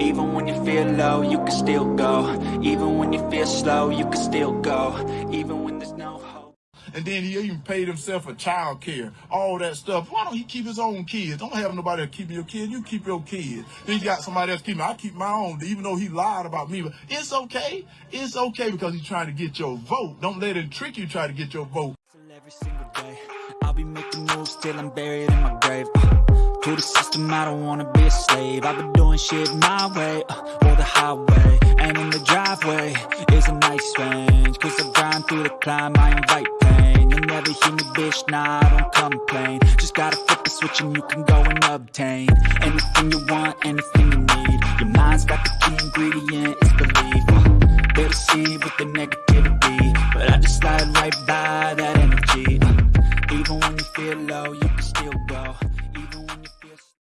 Even when you feel low, you can still go Even when you feel slow, you can still go Even when there's no hope And then he even paid himself for child care, all that stuff. Why don't he keep his own kids? Don't have nobody to keep your kids. You keep your kids. Then you got somebody else keeping. I keep my own, even though he lied about me. But it's okay. It's okay because he's trying to get your vote. Don't let him trick you. Try to get your vote. every single day. I'll be making moves till I'm buried in my grave. To the system, I don't wanna be a slave. I've been doing shit my way, uh, or the highway. And in the driveway is a nice range. Cause I grind through the climb, I invite pain. You'll never hear me, bitch, nah, I don't complain. Just gotta flip the switch and you can go and obtain anything you want, anything you need. Your mind's got the key ingredient, it's belief. Uh, they deceive with the negativity, but I just slide right by that energy. Uh, even when you feel low, you can still go